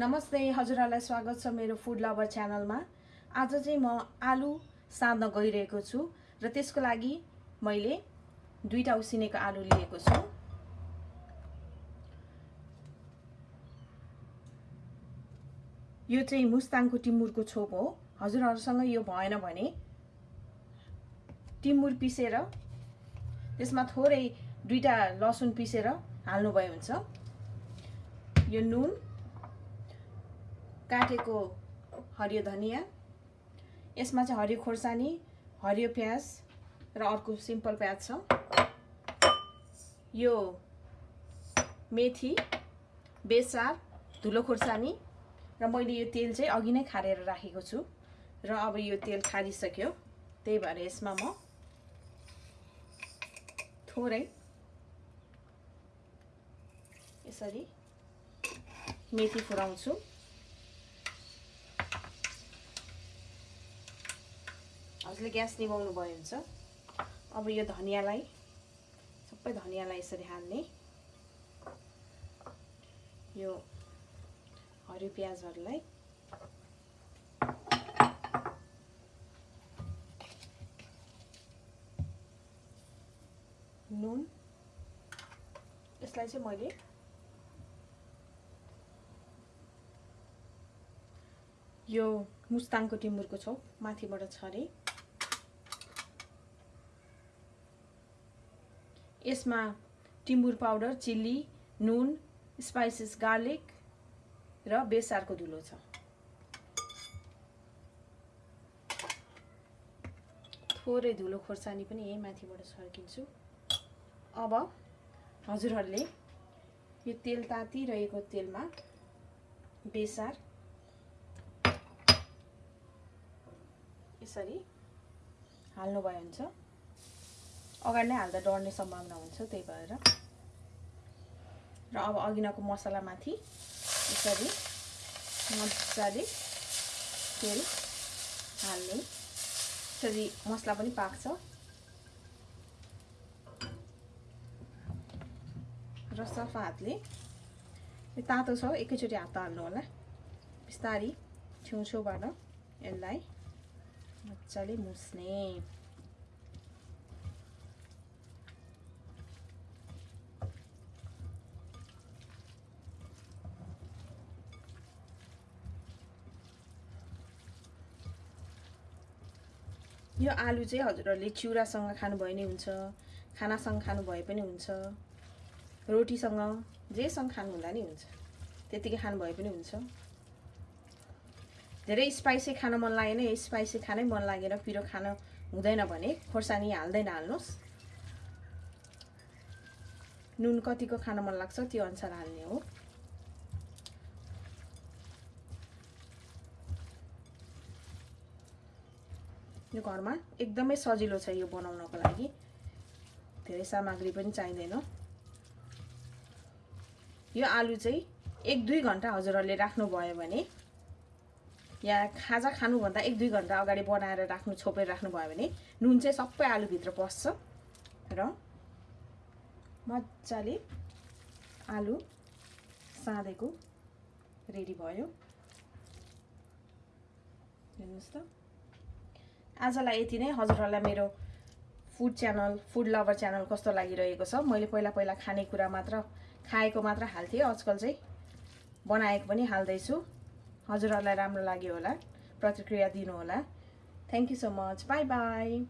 नमस्ते हजुरहरूलाई स्वागत छ मेरो फुड लभर च्यानलमा। आज चाहिँ म आलु साँध्न गइरहेको छु र त्यसको लागि मैले दुईवटा उसिनेको आलु लिएको छु। यो चाहिँ मुस्ताङको टिमुरको छोप हो। हजुरहरूसँग यो भएन भने टिमुर पिसेर त्यसमा थोरै दुईवटा लसुन पिसेर हाल्नुभयो हुन्छ। यो नुन काटेको हरियो धनियाँ यसमा चाहिँ हरियो खोर्सानी हरियो प्याज र अर्को सिम्पल प्याज छ। यो मेथी बेसार धुलो खोर्सानी र मैले यो तेल चाहिँ अघि नै खारेर राखेको छु र अब यो तेल खारिसक्यो। त्यही भएर यसमा म थोरै यसरी मेथी फुराउँछु। हजुरले ग्यास निभाउनु भयो हुन्छ अब यो धनियाँलाई सबै धनियाँलाई यसरी हाल्ने। यो हरियो प्याजहरूलाई। नुन। यसलाई चाहिँ मैले यो मुस्ताङको टिमुरको छौ माथिबाट छरे। यसमा टिमुर पाउडर चिल्ली नुन स्पाइसेस गार्लिक र बेसारको धुलो छ। थोरै धुलो खोर्सानी पनि यही माथिबाट छर्किन्छु। अब हजुरहरूले यो तेल तातिरहेको तेलमा बेसार यसरी हाल्नुभयो हुन्छ अगाडि नै हाल्दा डढ्ने सम्भावना हुन्छ त्यही भएर। र अब अघिनाको मसलामाथि यसरी मजाले तेल हाल्ने। यसरी मसला पनि पाक्छ। र सफा हातले तातो छ एकैचोटि हात हाल्नु होला। बिस्तारी छेउछेउबाट यसलाई मजाले मुस्ने। यो आलु चाहिँ हजुरहरूले चिउरासँग खानुभयो नि हुन्छ खानासँग खानुभए पनि हुन्छ रोटीसँग जेसँग खानुहुँदा नि हुन्छ त्यतिकै खानुभए पनि हुन्छ। धेरै स्पाइसी खान मन लागेन स्पाइसी खानै मन लागेर पिरो खान हुँदैन भने खोर्सानी हाल्दैन हाल्नुहोस्। नुन कतिको खान मन लाग्छ त्यो अनुसार हाल्ने हो। यो घरमा एकदमै सजिलो छ यो बनाउनको लागि। धेरै सामग्री पनि चाहिँदैन। यो आलु चाहिँ एक दुई घन्टा हजुरहरूले राख्नुभयो भने या खाजा खानुभन्दा एक दुई घन्टा अगाडि बनाएर राख्नु छोपेर राख्नुभयो भने नुन चाहिँ सबै आलुभित्र पस्छ। र मजाले आलु साँधेको रेडी भयो। हेर्नुहोस् त। आजलाई यति नै। हजुरहरूलाई मेरो food channel food lover channel कस्तो लागिरहेको छ? मैले पहिला पहिला खानेकुरा मात्र खाएको मात्र हाल्थेँ। आजकल चाहिँ बनाएको पनि हाल्दैछु। हजुरहरूलाई राम्रो लाग्यो होला। प्रतिक्रिया दिनुहोला। Thank you so much bye bye